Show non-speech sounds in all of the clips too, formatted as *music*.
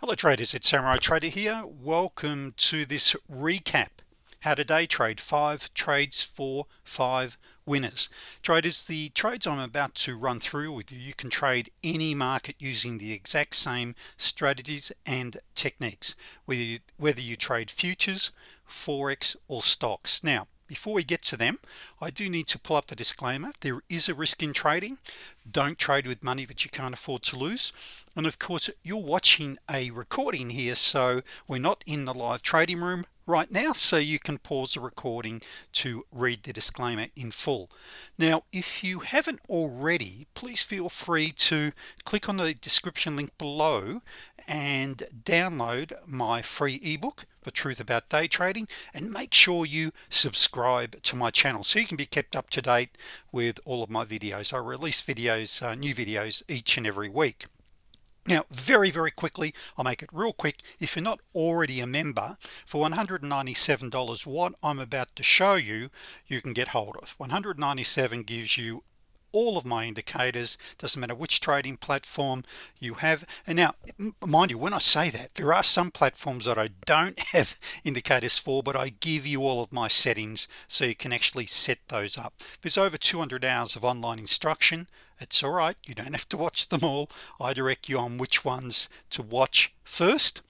hello traders. It's Samurai Trader here. Welcome to this recap. How to day trade? Five trades for five winners. Traders the trades I'm about to run through with you you can trade any market using the exact same strategies and techniques whether you, whether you trade futures forex or stocks. Now before we get to them I do need to pull up the disclaimer. There is a risk in trading. Don't trade with money that you can't afford to lose. And of course you're watching a recording here so we're not in the live trading room right now so you can pause the recording to read the disclaimer in full. Now if you haven't already please feel free to click on the description link below and download my free ebook the truth about day trading and make sure you subscribe to my channel so you can be kept up to date with all of my videos. I release videos uh, new videos each and every week. Now very very quickly I'll make it real quick. If you're not already a member for $197 what I'm about to show you you can get hold of. 197 gives you all of my indicators doesn't matter which trading platform you have. And now mind you when I say that there are some platforms that I don't *laughs* have indicators for but I give you all of my settings so you can actually set those up. There's over 200 hours of online instruction it's all right. You don't have to watch them all. I direct you on which ones to watch first.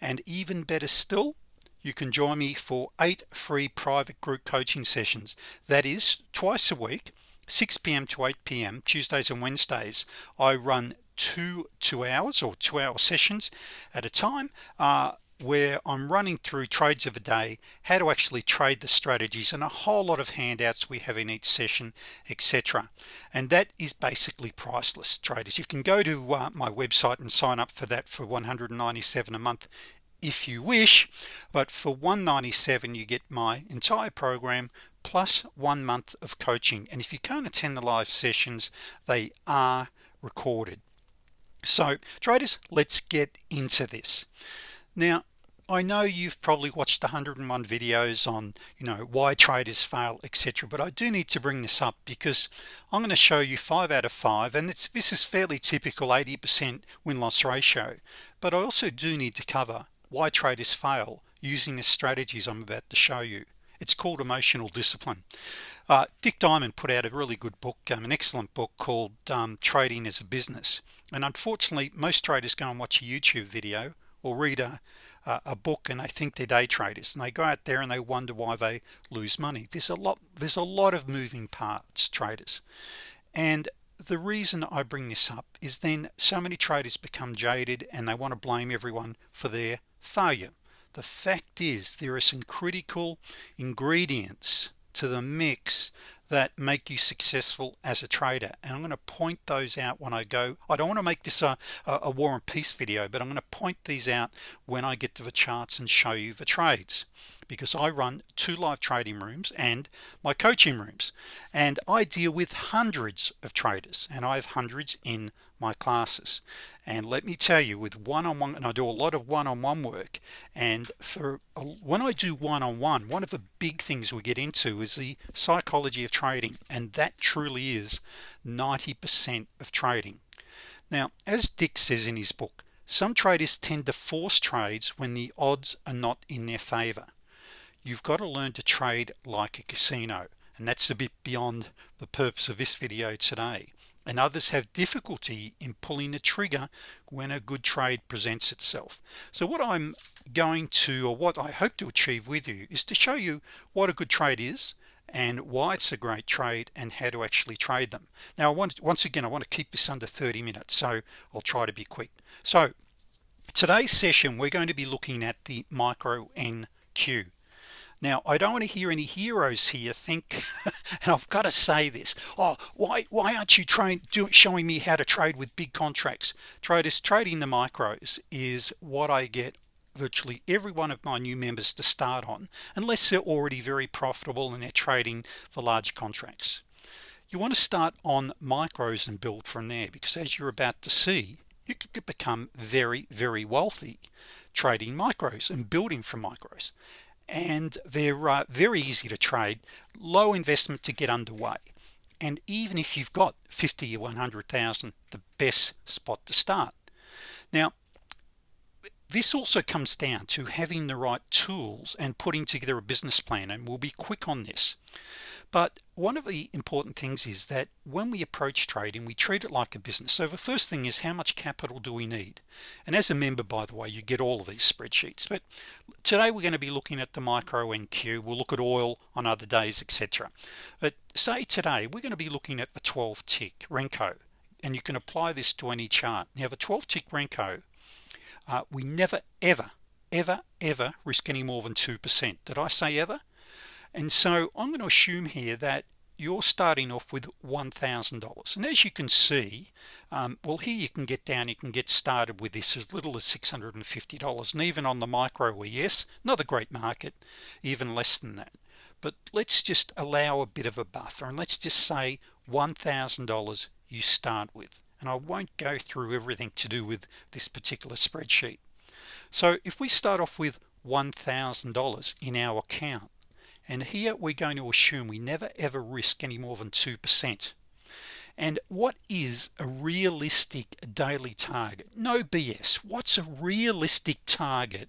And even better still you can join me for eight free private group coaching sessions. That is twice a week 6 p.m. to 8 p.m. Tuesdays and Wednesdays I run two two hours or two hour sessions at a time uh, where I'm running through trades of a day how to actually trade the strategies and a whole lot of handouts we have in each session etc and that is basically priceless traders you can go to uh, my website and sign up for that for 197 a month if you wish but for 197 you get my entire program plus one month of coaching. And if you can't attend the live sessions they are recorded. So traders let's get into this. Now I know you've probably watched 101 videos on you know why traders fail etc but I do need to bring this up because I'm going to show you five out of five and it's this is fairly typical 80% win-loss ratio. But I also do need to cover why traders fail using the strategies I'm about to show you it's called emotional discipline. Uh, Dick Diamond put out a really good book um, an excellent book called um, trading as a business. And unfortunately most traders go and watch a YouTube video or read a, a book and they think they're day traders. And they go out there and they wonder why they lose money. There's a lot there's a lot of moving parts traders. And the reason I bring this up is then so many traders become jaded and they want to blame everyone for their failure the fact is there are some critical ingredients to the mix that make you successful as a trader and I'm going to point those out when I go. I don't want to make this a, a war and peace video but I'm going to point these out when I get to the charts and show you the trades because I run two live trading rooms and my coaching rooms and I deal with hundreds of traders and I have hundreds in my classes. And let me tell you with one-on-one -on -one, and I do a lot of one-on-one -on -one work and for when I do one-on-one -on -one, one of the big things we get into is the psychology of trading and that truly is 90% of trading. Now as Dick says in his book some traders tend to force trades when the odds are not in their favor you've got to learn to trade like a casino and that's a bit beyond the purpose of this video today. And others have difficulty in pulling the trigger when a good trade presents itself. So what I'm going to or what I hope to achieve with you is to show you what a good trade is and why it's a great trade and how to actually trade them. Now I want once again I want to keep this under 30 minutes so I'll try to be quick. So today's session we're going to be looking at the micro NQ now I don't want to hear any heroes here think *laughs* and I've got to say this oh why why aren't you trying doing showing me how to trade with big contracts? Traders trading the micros is what I get virtually every one of my new members to start on unless they're already very profitable and they're trading for large contracts. You want to start on micros and build from there because as you're about to see you could become very very wealthy trading micros and building from micros and they're uh, very easy to trade low investment to get underway. And even if you've got 50 or 100,000 the best spot to start. Now this also comes down to having the right tools and putting together a business plan and we'll be quick on this but one of the important things is that when we approach trading we treat it like a business. So the first thing is how much capital do we need? And as a member by the way you get all of these spreadsheets. But today we're going to be looking at the micro NQ we'll look at oil on other days etc but say today we're going to be looking at the 12 tick Renko and you can apply this to any chart. Now the 12 tick Renko uh, we never ever ever ever risk any more than 2% did I say ever and so I'm going to assume here that you're starting off with $1,000 and as you can see um, well here you can get down you can get started with this as little as $650 and even on the micro ES not a great market even less than that. But let's just allow a bit of a buffer and let's just say $1,000 you start with. And I won't go through everything to do with this particular spreadsheet. So if we start off with $1,000 in our account and here we're going to assume we never ever risk any more than 2% and what is a realistic daily target? No BS what's a realistic target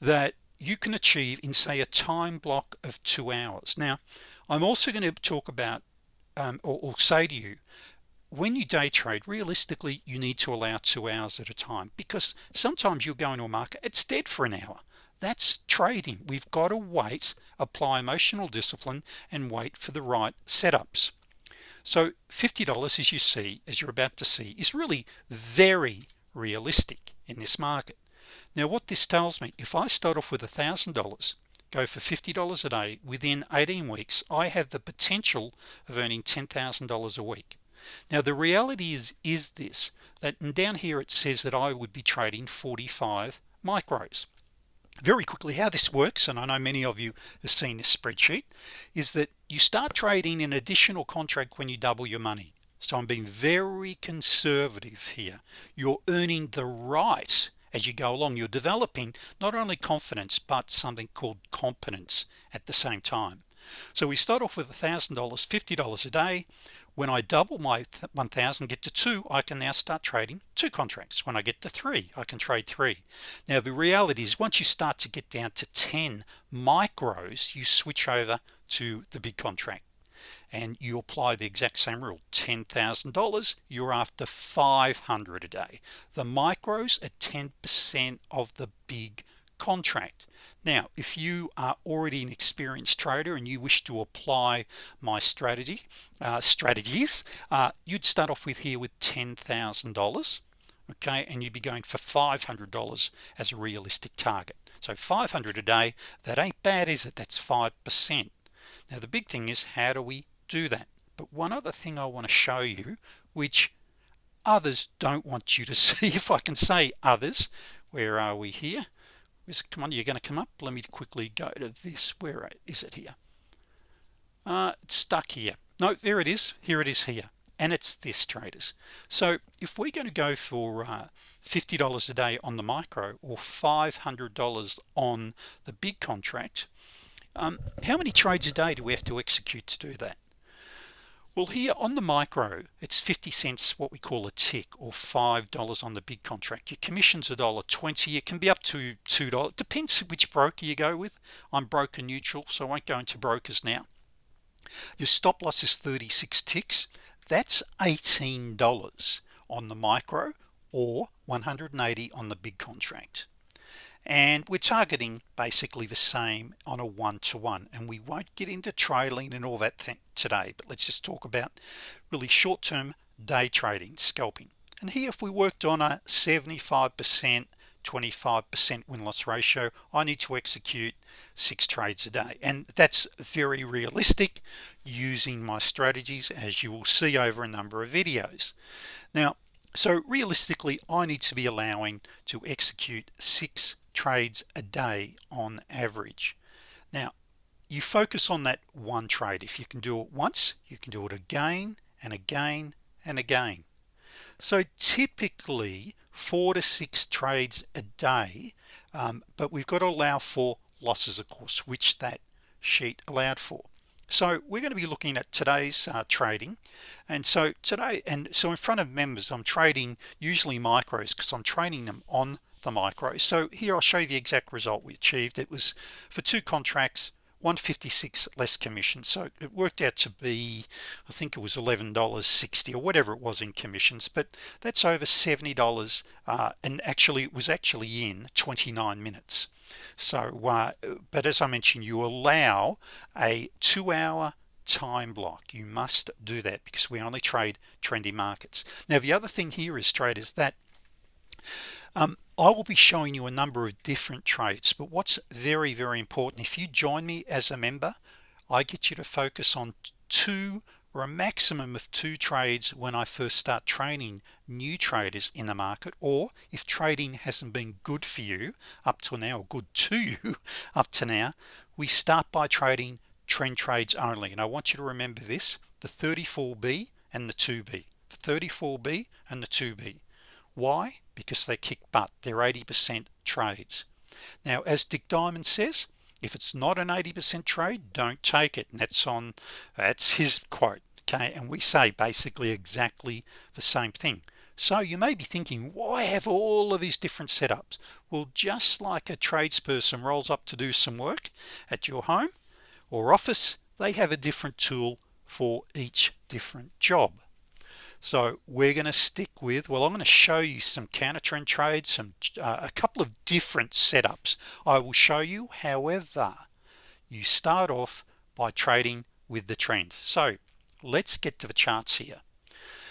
that you can achieve in say a time block of two hours? Now I'm also going to talk about um, or, or say to you when you day trade realistically you need to allow two hours at a time because sometimes you'll go into a market it's dead for an hour. That's trading. We've got to wait apply emotional discipline and wait for the right setups. So $50 as you see as you're about to see is really very realistic in this market. Now what this tells me if I start off with a thousand dollars go for $50 a day within 18 weeks I have the potential of earning $10,000 a week. Now the reality is is this that down here it says that I would be trading 45 micros very quickly how this works and I know many of you have seen this spreadsheet is that you start trading an additional contract when you double your money. So I'm being very conservative here. You're earning the right as you go along. You're developing not only confidence but something called competence at the same time. So we start off with a thousand dollars $50 a day when I double my 1000 get to two I can now start trading two contracts. When I get to three I can trade three. Now the reality is once you start to get down to 10 micros you switch over to the big contract. And you apply the exact same rule $10,000 you're after 500 a day. The micros are 10% of the big contract now if you are already an experienced trader and you wish to apply my strategy uh, strategies uh, you'd start off with here with $10,000 okay and you'd be going for $500 as a realistic target. So 500 a day that ain't bad is it? That's 5% now the big thing is how do we do that? But one other thing I want to show you which others don't want you to *laughs* see if I can say others where are we here come on you're going to come up. Let me quickly go to this. Where is it here? Uh, it's stuck here. No there it is. Here it is here. And it's this traders. So if we're going to go for uh, $50 a day on the micro or $500 on the big contract um, how many trades a day do we have to execute to do that well here on the micro it's 50 cents what we call a tick or five dollars on the big contract. Your commissions a dollar 20 it can be up to two dollars depends which broker you go with. I'm broker neutral so I won't go into brokers now. Your stop loss is 36 ticks that's $18 on the micro or 180 on the big contract and we're targeting basically the same on a one-to-one -one. and we won't get into trailing and all that thing today but let's just talk about really short-term day trading scalping and here if we worked on a 75% 25% win-loss ratio I need to execute six trades a day and that's very realistic using my strategies as you will see over a number of videos now so realistically I need to be allowing to execute six trades a day on average. Now you focus on that one trade. If you can do it once you can do it again and again and again. So typically four to six trades a day um, but we've got to allow for losses of course which that sheet allowed for. So we're going to be looking at today's uh, trading. And so today and so in front of members I'm trading usually micros because I'm trading them on the micro. So here I'll show you the exact result we achieved. It was for two contracts 156 less commission. So it worked out to be I think it was $11.60 or whatever it was in commissions but that's over $70 uh, and actually it was actually in 29 minutes. So uh, but as I mentioned you allow a two-hour time block. You must do that because we only trade trendy markets. Now the other thing here is traders that um, I will be showing you a number of different trades but what's very very important if you join me as a member I get you to focus on two or a maximum of two trades when I first start training new traders in the market or if trading hasn't been good for you up to now good to *laughs* you up to now we start by trading trend trades only. And I want you to remember this the 34b and the 2b the 34b and the 2b why? Because they kick butt. They're 80% trades. Now as Dick Diamond says if it's not an 80% trade don't take it. And that's on that's his quote okay? And we say basically exactly the same thing. So you may be thinking why have all of these different setups? Well just like a tradesperson rolls up to do some work at your home or office they have a different tool for each different job so we're going to stick with well I'm going to show you some counter trend trades some uh, a couple of different setups. I will show you however you start off by trading with the trend. So let's get to the charts here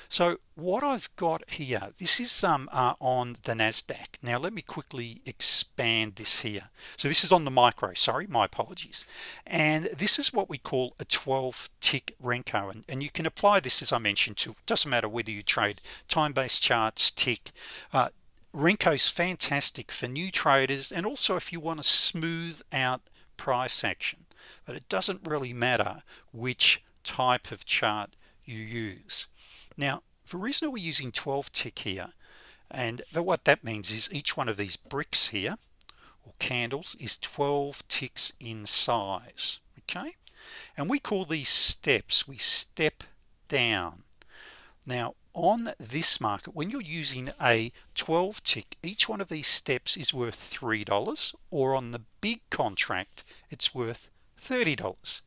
so what I've got here this is um uh, on the Nasdaq. Now let me quickly expand this here. So this is on the micro. Sorry my apologies. And this is what we call a 12 tick Renko. And, and you can apply this as I mentioned to doesn't matter whether you trade time-based charts tick. Uh, Renko's fantastic for new traders and also if you want to smooth out price action. But it doesn't really matter which type of chart you use now for reason we're using 12 tick here and what that means is each one of these bricks here or candles is 12 ticks in size okay? And we call these steps. We step down. Now on this market when you're using a 12 tick each one of these steps is worth three dollars or on the big contract it's worth $30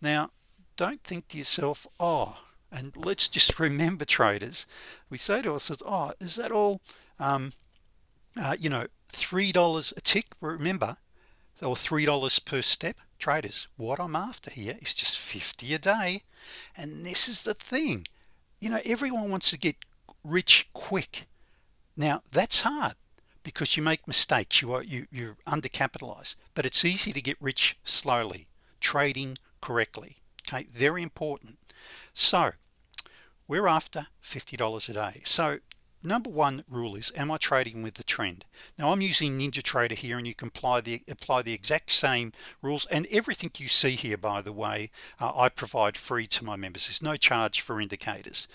now don't think to yourself oh and let's just remember traders. We say to ourselves oh is that all um, uh, you know three dollars a tick? Remember or three dollars per step. Traders what I'm after here is just 50 a day. And this is the thing. You know everyone wants to get rich quick. Now that's hard because you make mistakes. You are you you're undercapitalized but it's easy to get rich slowly trading correctly. Okay very important so we're after $50 a day. So number one rule is am I trading with the trend? Now I'm using NinjaTrader here and you can apply the apply the exact same rules and everything you see here by the way uh, I provide free to my members. There's no charge for indicators.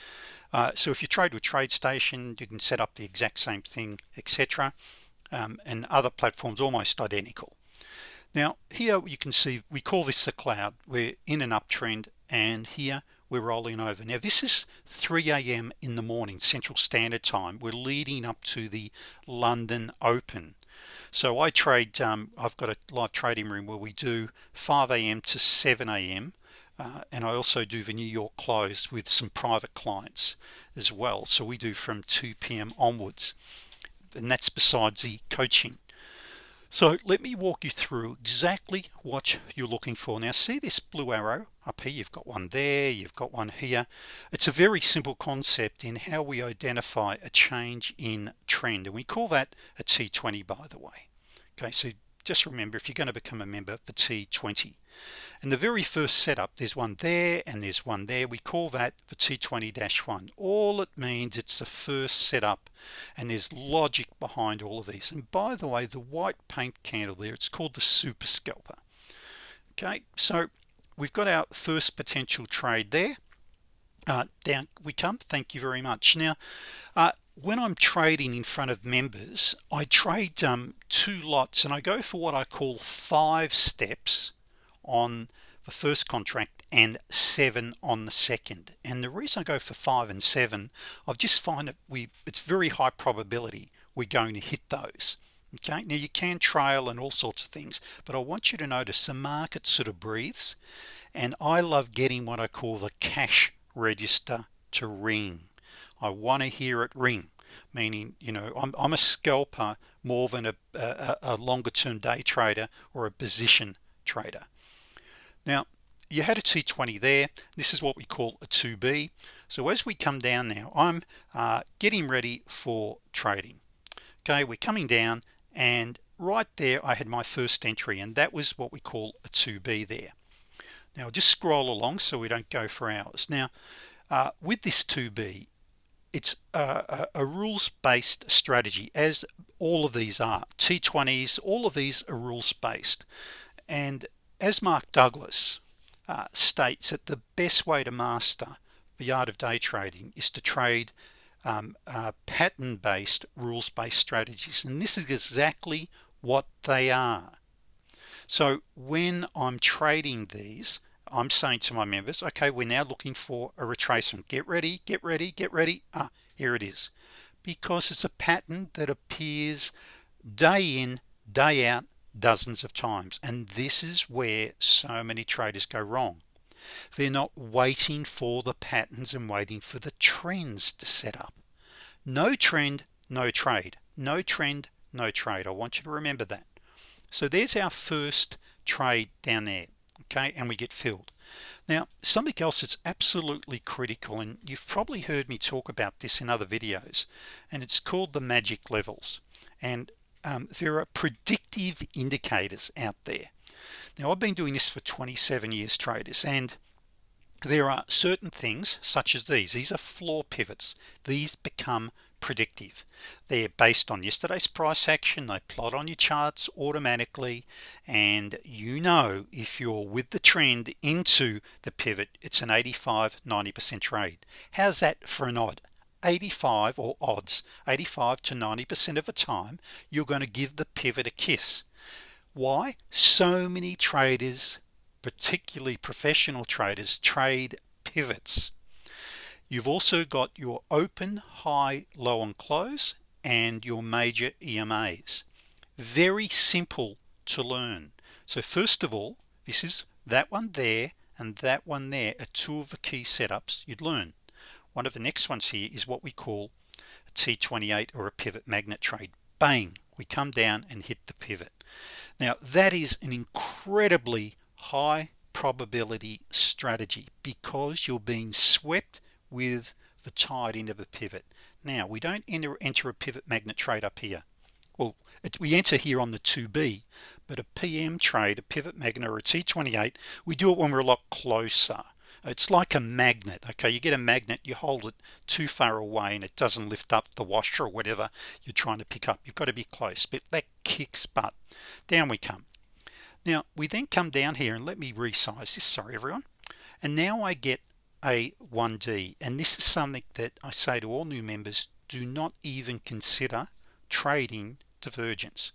Uh, so if you trade with TradeStation you can set up the exact same thing etc um, and other platforms almost identical. Now here you can see we call this the cloud. We're in an uptrend and here we're rolling over now this is 3 a.m. in the morning Central Standard Time we're leading up to the London Open so I trade um, I've got a live trading room where we do 5 a.m. to 7 a.m. Uh, and I also do the New York close with some private clients as well so we do from 2 p.m. onwards and that's besides the coaching so let me walk you through exactly what you're looking for. Now see this blue arrow up here? You've got one there you've got one here. It's a very simple concept in how we identify a change in trend and we call that a t20 by the way. Okay so just remember if you're going to become a member the t20 and the very first setup there's one there and there's one there. We call that the t20-1 all it means it's the first setup and there's logic behind all of these. And by the way the white paint candle there it's called the super scalper. Okay so we've got our first potential trade there. Uh, down we come. Thank you very much. Now uh, when I'm trading in front of members I trade um, two lots and I go for what I call five steps on the first contract and seven on the second. And the reason I go for five and seven I've just find that we it's very high probability we're going to hit those. Okay? Now you can trail and all sorts of things but I want you to notice the market sort of breathes and I love getting what I call the cash register to ring I want to hear it ring meaning you know I'm, I'm a scalper more than a, a, a longer term day trader or a position trader. Now you had a T20 there. This is what we call a 2b so as we come down now I'm uh, getting ready for trading. Okay we're coming down and right there I had my first entry and that was what we call a 2b there. Now just scroll along so we don't go for hours. Now uh, with this 2b it's a, a rules-based strategy as all of these are. T20s all of these are rules-based. And as Mark Douglas uh, states that the best way to master the art of day trading is to trade um, uh, pattern-based rules-based strategies. And this is exactly what they are. So when I'm trading these I'm saying to my members okay we're now looking for a retracement. Get ready get ready get ready. Ah here it is. Because it's a pattern that appears day in day out dozens of times and this is where so many traders go wrong. They're not waiting for the patterns and waiting for the trends to set up. No trend no trade. No trend no trade. I want you to remember that. So there's our first trade down there okay and we get filled. Now something else that's absolutely critical and you've probably heard me talk about this in other videos and it's called the magic levels. And um, there are predictive indicators out there. Now I've been doing this for 27 years traders and there are certain things such as these these are floor pivots. These become predictive. They're based on yesterday's price action. They plot on your charts automatically. And you know if you're with the trend into the pivot it's an 85 90% trade. How's that for an odd? 85 or odds 85 to 90% of the time you're going to give the pivot a kiss. Why? So many traders particularly professional traders trade pivots you've also got your open high low and close and your major EMAs very simple to learn. So first of all this is that one there and that one there are two of the key setups you'd learn. One of the next ones here is what we call a T28 or a pivot magnet trade. Bang! We come down and hit the pivot. Now that is an incredibly high probability strategy because you're being swept with the tide into the pivot. Now we don't enter enter a pivot magnet trade up here. Well we enter here on the 2b but a PM trade a pivot magnet or a T28 we do it when we're a lot closer. It's like a magnet okay? You get a magnet you hold it too far away and it doesn't lift up the washer or whatever you're trying to pick up. You've got to be close but that kicks butt. Down we come. Now we then come down here and let me resize this sorry everyone. And now I get a 1d and this is something that I say to all new members do not even consider trading divergence.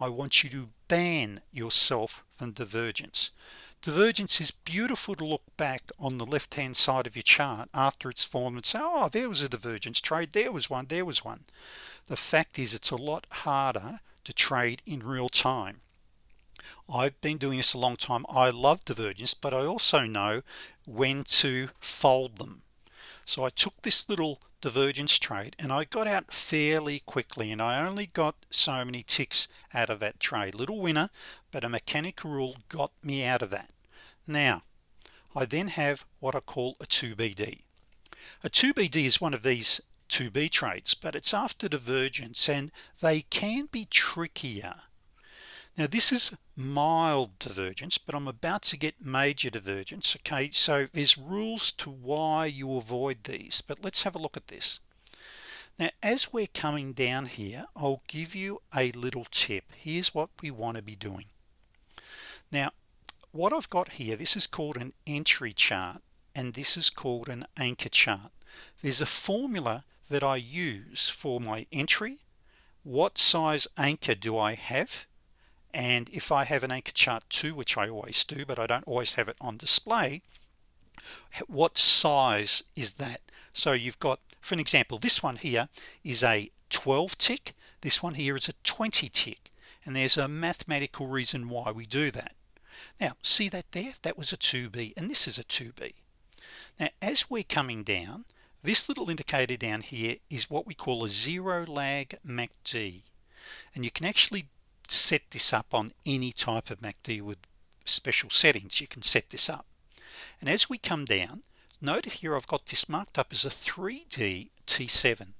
I want you to ban yourself from divergence. Divergence is beautiful to look back on the left hand side of your chart after it's formed and say oh there was a divergence trade. There was one. There was one. The fact is it's a lot harder to trade in real time I've been doing this a long time. I love divergence but I also know when to fold them. So I took this little divergence trade and I got out fairly quickly and I only got so many ticks out of that trade little winner but a mechanical rule got me out of that. Now I then have what I call a 2BD a 2BD is one of these 2B trades but it's after divergence and they can be trickier now this is mild divergence but I'm about to get major divergence okay? So there's rules to why you avoid these but let's have a look at this. Now as we're coming down here I'll give you a little tip. Here's what we want to be doing. Now what I've got here this is called an entry chart and this is called an anchor chart. There's a formula that I use for my entry. What size anchor do I have and if I have an anchor chart too which I always do but I don't always have it on display what size is that? So you've got for an example this one here is a 12 tick this one here is a 20 tick and there's a mathematical reason why we do that. Now see that there? That was a 2b and this is a 2b now as we're coming down this little indicator down here is what we call a zero lag MACD and you can actually set this up on any type of MACD with special settings. You can set this up. And as we come down note here I've got this marked up as a 3d T7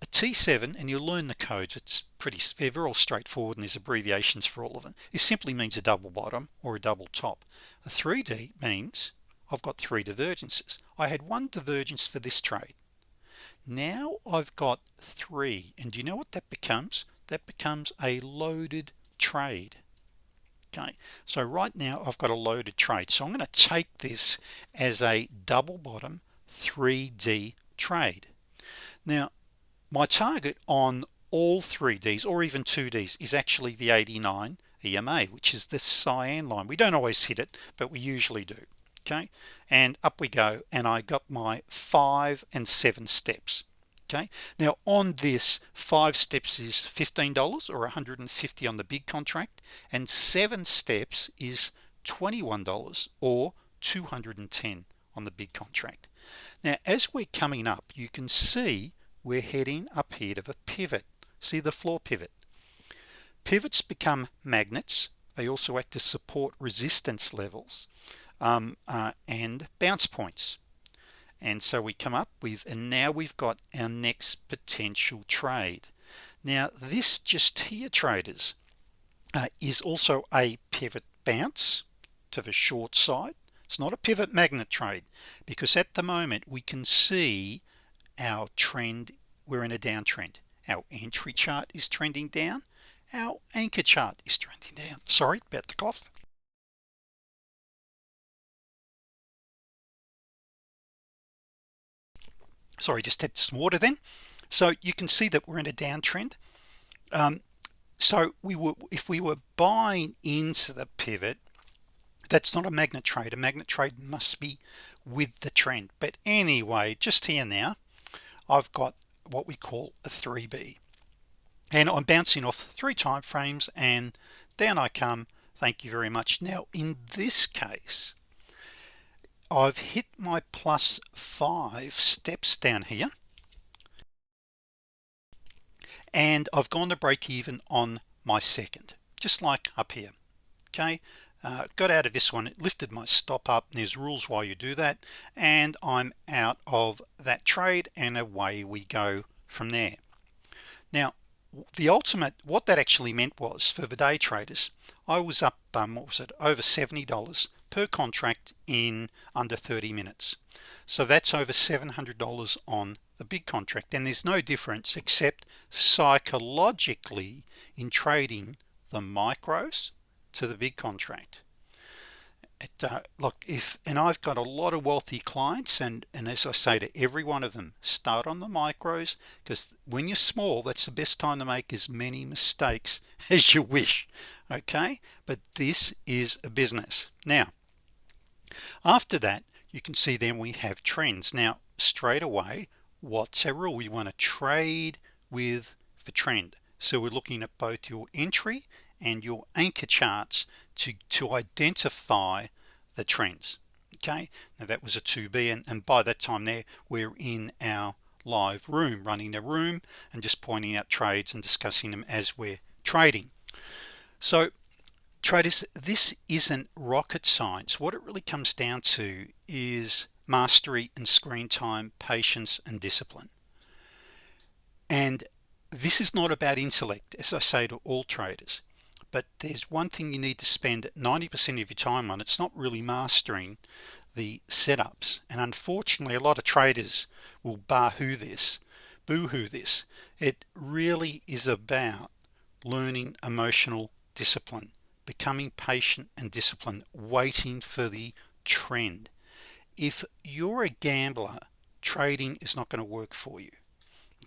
a T7 and you'll learn the codes. It's pretty they're all straightforward and there's abbreviations for all of them. It simply means a double bottom or a double top. A 3d means I've got three divergences. I had one divergence for this trade. Now I've got three and do you know what that becomes that becomes a loaded trade. Okay so right now I've got a loaded trade. So I'm going to take this as a double bottom 3d trade. Now my target on all 3ds or even 2ds is actually the 89 EMA which is the cyan line. We don't always hit it but we usually do. Okay and up we go and I got my five and seven steps okay. Now on this five steps is $15 or 150 on the big contract and seven steps is $21 or 210 on the big contract. Now as we're coming up you can see we're heading up here to the pivot. See the floor pivot? Pivots become magnets. They also act to support resistance levels um, uh, and bounce points and so we come up with and now we've got our next potential trade. Now this just here traders uh, is also a pivot bounce to the short side. It's not a pivot magnet trade because at the moment we can see our trend we're in a downtrend. Our entry chart is trending down. Our anchor chart is trending down. Sorry about the cough sorry just had some water then. So you can see that we're in a downtrend. Um, so we were if we were buying into the pivot that's not a magnet trade. A magnet trade must be with the trend. But anyway just here now I've got what we call a 3b and I'm bouncing off three time frames and down I come. Thank you very much. Now in this case I've hit my plus five steps down here. And I've gone to break even on my second just like up here. Okay? Uh, got out of this one it lifted my stop up there's rules why you do that. And I'm out of that trade and away we go from there. Now the ultimate what that actually meant was for the day traders I was up um, what was it over $70 per contract in under 30 minutes. So that's over $700 on the big contract. And there's no difference except psychologically in trading the micros to the big contract. It, uh, look if and I've got a lot of wealthy clients and and as I say to every one of them start on the micros because when you're small that's the best time to make as many mistakes *laughs* as you wish okay? But this is a business. Now after that you can see then we have trends. Now straight away what's our rule? We want to trade with the trend. So we're looking at both your entry and your anchor charts to to identify the trends okay? Now that was a 2b and, and by that time there we're in our live room running the room and just pointing out trades and discussing them as we're trading. So traders this isn't rocket science. What it really comes down to is mastery and screen time patience and discipline. And this is not about intellect as I say to all traders but there's one thing you need to spend 90% of your time on. It's not really mastering the setups. And unfortunately a lot of traders will bahoo this boohoo this. It really is about learning emotional discipline becoming patient and disciplined waiting for the trend. If you're a gambler trading is not going to work for you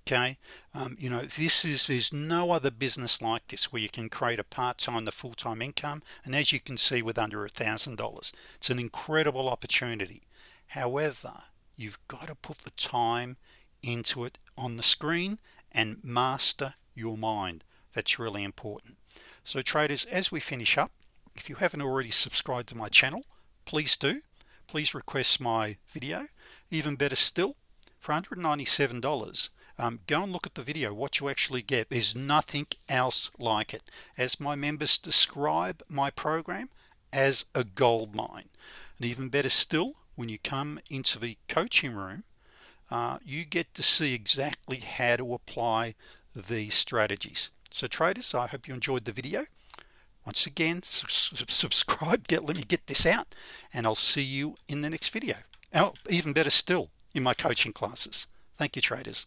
okay? Um, you know this is there's no other business like this where you can create a part-time the full-time income and as you can see with under a thousand dollars. It's an incredible opportunity. However you've got to put the time into it on the screen and master your mind. That's really important so traders as we finish up if you haven't already subscribed to my channel please do. Please request my video. Even better still for $197 um, go and look at the video. What you actually get. There's nothing else like it. As my members describe my program as a gold mine. And even better still when you come into the coaching room uh, you get to see exactly how to apply these strategies so traders I hope you enjoyed the video. Once again subscribe get let me get this out and I'll see you in the next video. Oh even better still in my coaching classes. Thank you traders